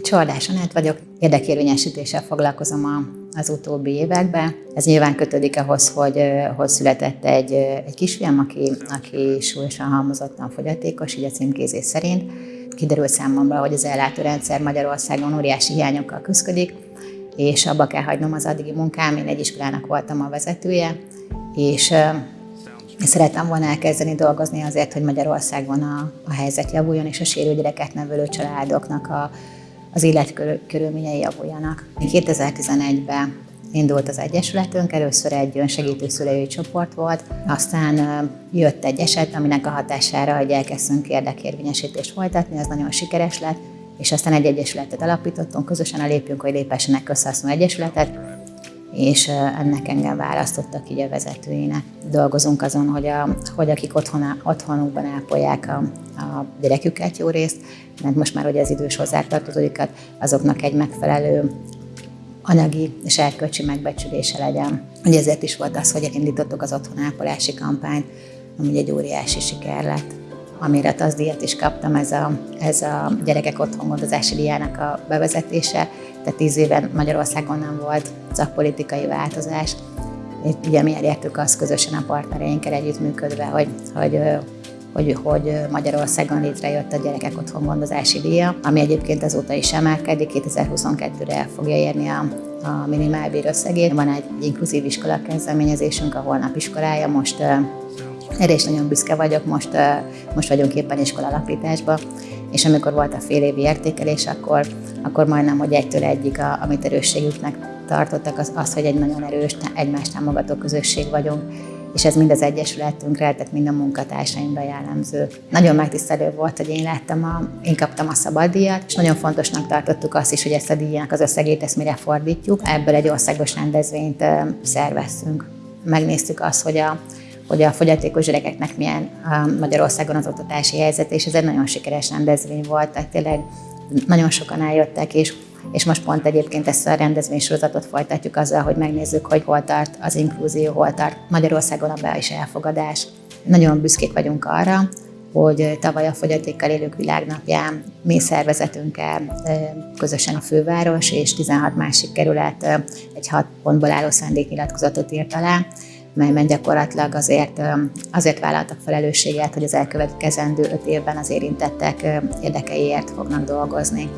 Csordás Anett vagyok, érdekérvényesítéssel foglalkozom a, az utóbbi években. Ez nyilván kötődik ahhoz, hogy, hogy született egy, egy kisfiam, aki, aki súlyosan halmozottan fogyatékos, így a címkézés szerint. Kiderült számomra, hogy az ellátórendszer Magyarországon óriási hiányokkal küzdik, és abba kell hagynom az addigi munkám, én egy iskolának voltam a vezetője, és Szerettem volna elkezdeni dolgozni azért, hogy Magyarországon a, a helyzet javuljon, és a sérült gyereket nevelő családoknak a, az életkörülményei javuljanak. 2011-ben indult az Egyesületünk, először egy önsegítő szülői csoport volt, aztán jött egy eset, aminek a hatására, hogy elkezdtünk érdekérvényesítést folytatni, az nagyon sikeres lett, és aztán egy egyesületet alapítottunk, közösen a Lépjünk, hogy lépessenek közhasznú egyesületet, és ennek engem választottak így a vezetőinek. Dolgozunk azon, hogy, a, hogy akik otthon, otthonukban ápolják a, a gyereküket jó részt, mert most már hogy az idős hozzátartozóikat, azoknak egy megfelelő anyagi és erkölcsi megbecsülése legyen. Ugye ezért is volt az, hogy elindítottuk az otthonápolási kampányt, ami egy óriási siker lett. Amire az díjat is kaptam, ez a, ez a gyerekek otthongondozási díjának a bevezetése, tehát tíz éven Magyarországon nem volt szakpolitikai változás. Ugye mi elértük azt közösen a partnereinkkel együttműködve, hogy, hogy hogy, hogy Magyarországon létrejött a gyerekek otthon gondozási díja, ami egyébként azóta is emelkedik, 2022-re el fogja érni a, a minimálbér összegét. Van egy inkluzív iskola kezdeményezésünk, a holnap iskolája, most erre is nagyon büszke vagyok, most, most vagyunk éppen iskola alapításban, és amikor volt a fél évi értékelés, akkor, akkor majdnem, hogy egytől egyik, a, amit erősségüknek tartottak, az, az, hogy egy nagyon erős, egymást támogató közösség vagyunk, és ez mind az Egyesületünkre, tehát mind a munkatársaimra jellemző. Nagyon megtisztelő volt, hogy én láttam, a, én kaptam a szabaddíjat, és nagyon fontosnak tartottuk azt is, hogy ezt a díjnak az összegét ezt mire fordítjuk. Ebből egy országos rendezvényt szerveztünk. Megnéztük azt, hogy a, hogy a fogyatékos gyerekeknek milyen Magyarországon az oktatási helyzet, és ez egy nagyon sikeres rendezvény volt, tehát tényleg nagyon sokan eljöttek, és és most pont egyébként ezt a rendezvénysorozatot folytatjuk azzal, hogy megnézzük, hogy hol tart az inkluzió, hol tart Magyarországon a be- és elfogadás. Nagyon büszkék vagyunk arra, hogy tavaly a fogyatékkal élők világnapján mi szervezetünkkel közösen a főváros és 16 másik kerület egy hat pontból álló szándéknyilatkozatot írt alá, melyben gyakorlatilag azért, azért vállaltak felelősséget, hogy az elkövetkezendő öt évben az érintettek érdekeiért fognak dolgozni.